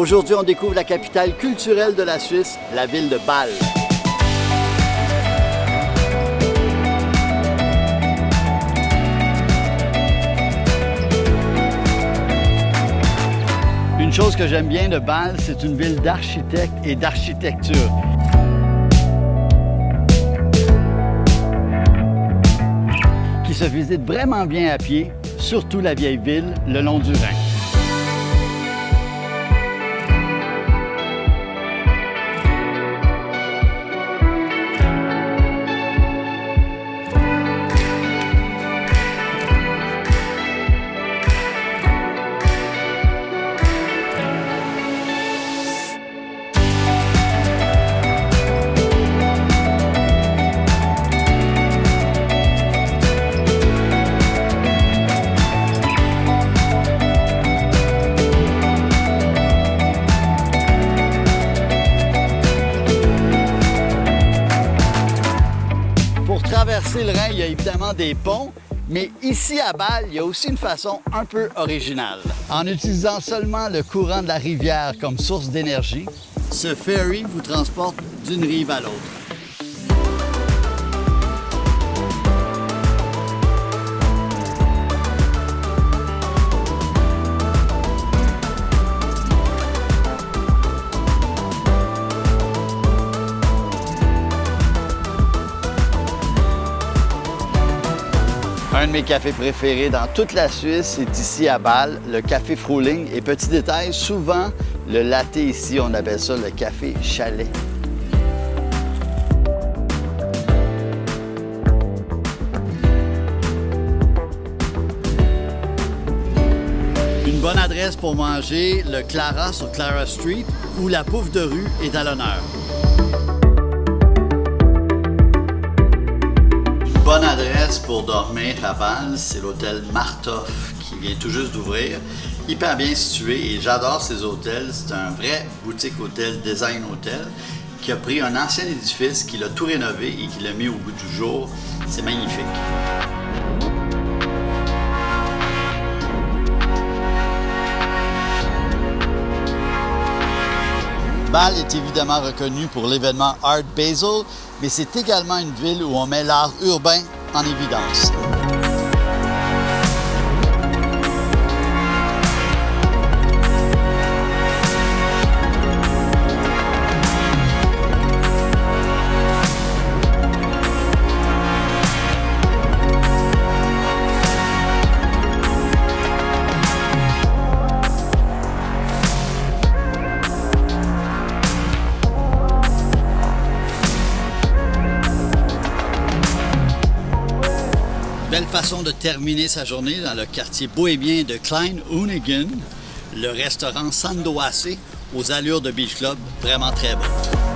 Aujourd'hui, on découvre la capitale culturelle de la Suisse, la ville de Bâle. Une chose que j'aime bien de Bâle, c'est une ville d'architectes et d'architecture. qui se visite vraiment bien à pied, surtout la vieille ville, le long du Rhin. Le Rhin, il y a évidemment des ponts, mais ici à Bâle, il y a aussi une façon un peu originale. En utilisant seulement le courant de la rivière comme source d'énergie, ce ferry vous transporte d'une rive à l'autre. Un de mes cafés préférés dans toute la Suisse est ici à Bâle, le café Fruling. Et petit détail, souvent, le latte ici, on appelle ça le café chalet. Une bonne adresse pour manger le Clara sur Clara Street où la pouffe de rue est à l'honneur. Adresse pour dormir à Bâle, c'est l'hôtel Martoff qui vient tout juste d'ouvrir. Hyper bien situé et j'adore ces hôtels. C'est un vrai boutique hôtel, design hôtel, qui a pris un ancien édifice, qui l'a tout rénové et qui l'a mis au bout du jour. C'est magnifique. Bâle est évidemment reconnu pour l'événement Art Basel, mais c'est également une ville où on met l'art urbain en évidence. Belle façon de terminer sa journée dans le quartier bohémien de Klein Hoonigan, le restaurant Sandoase aux allures de Beach Club, vraiment très bon.